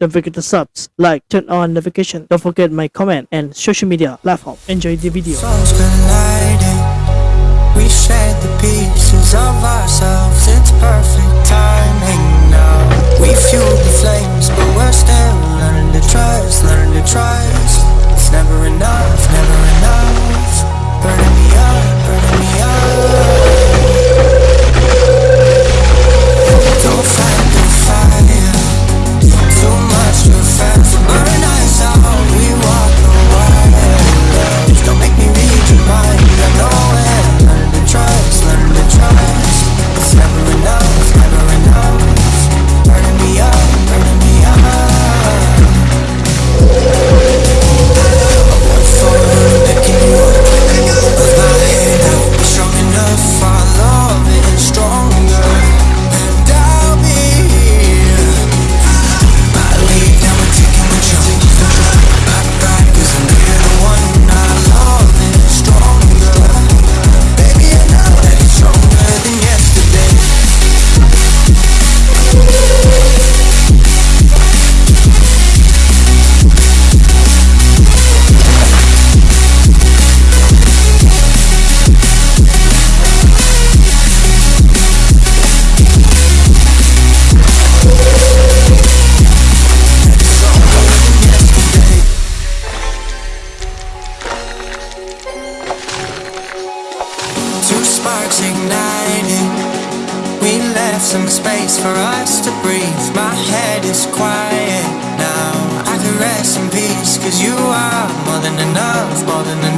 Don't forget to subs, like, turn on notification. Don't forget my comment and social media platform. Enjoy the video. We shared the pieces of ourselves. It's perfect timing now. We the flames, but we're still learning to trust, learning to trust. It's never enough, never enough. Burning me up, burning me up. Don't fight.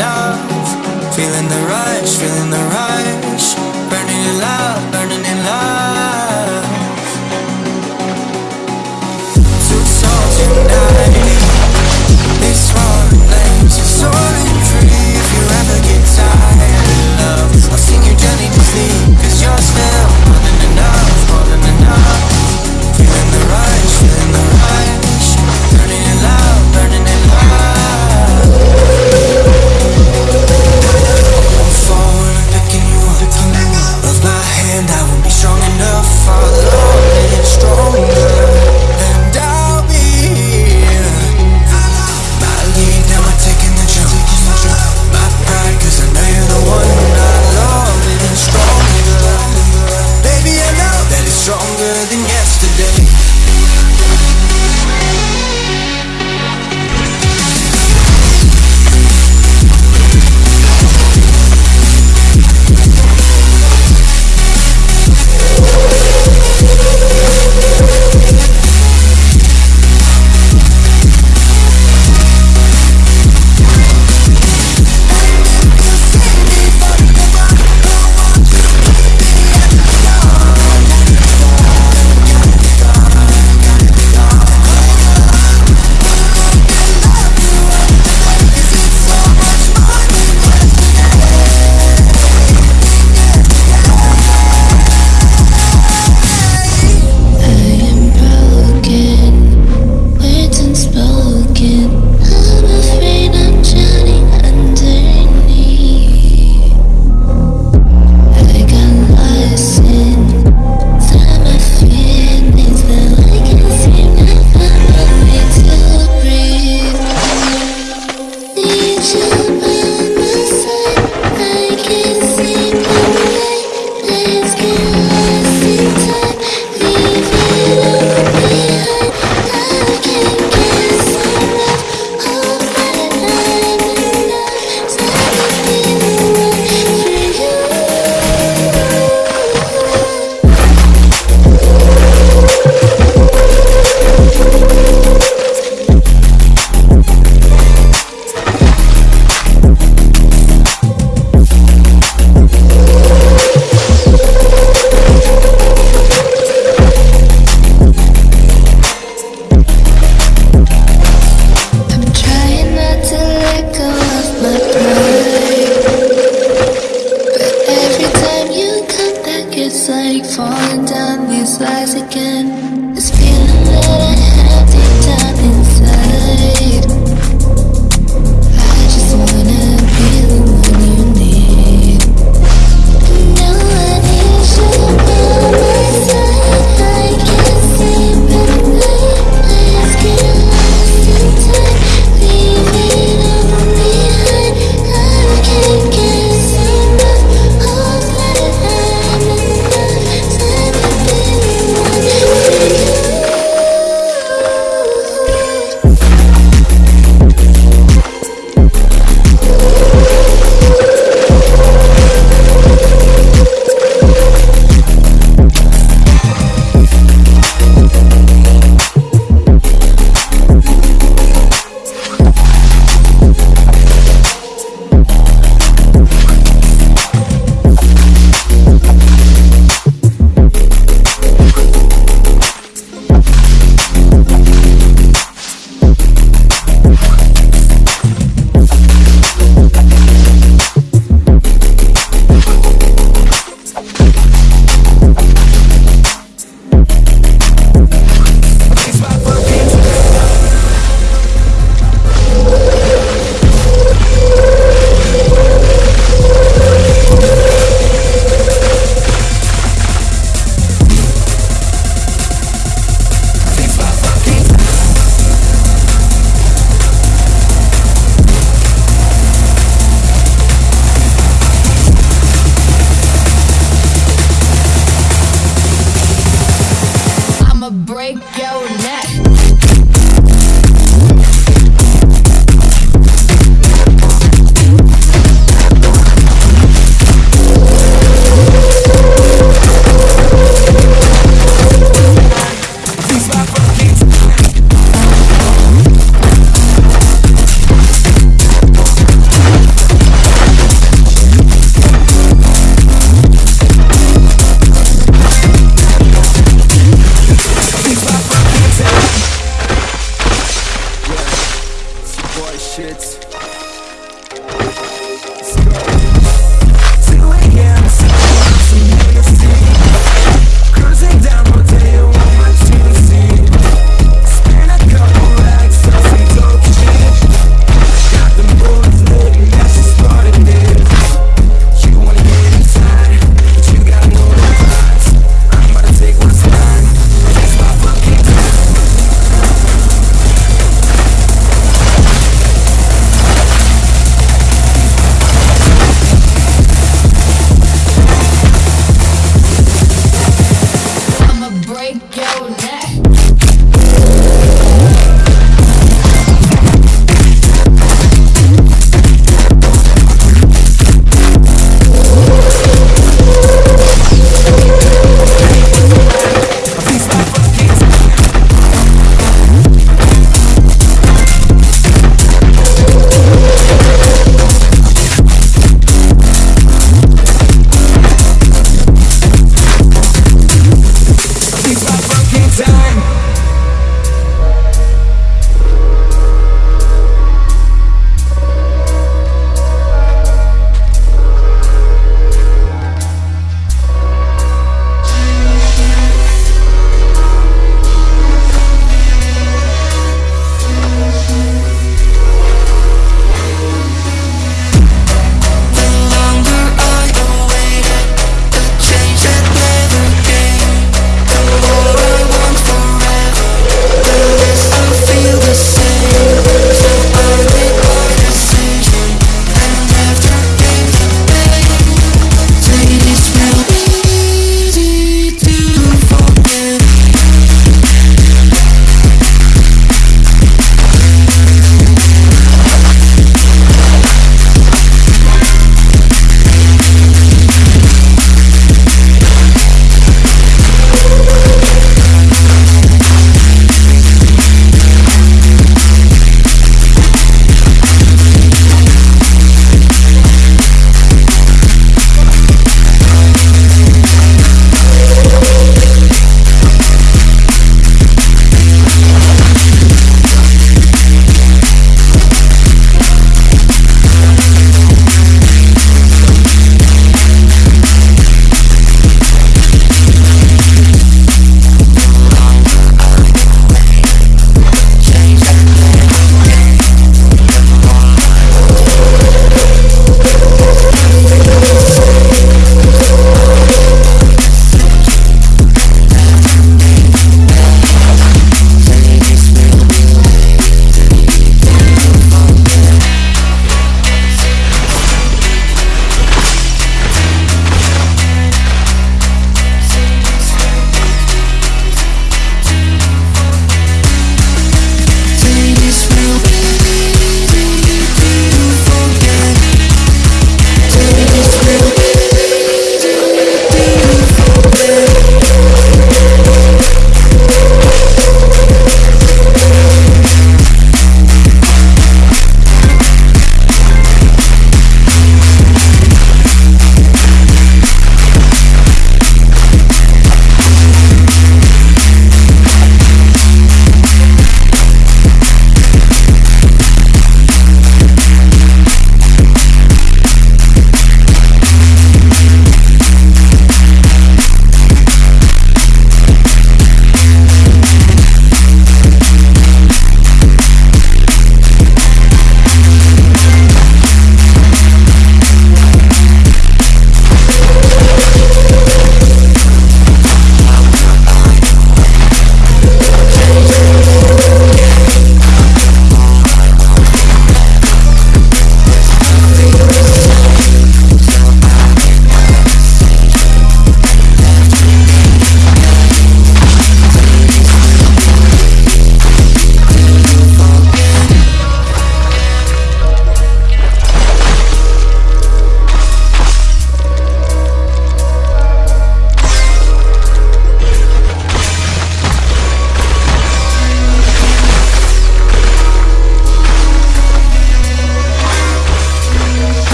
enough. Feeling the rush, feeling the rush.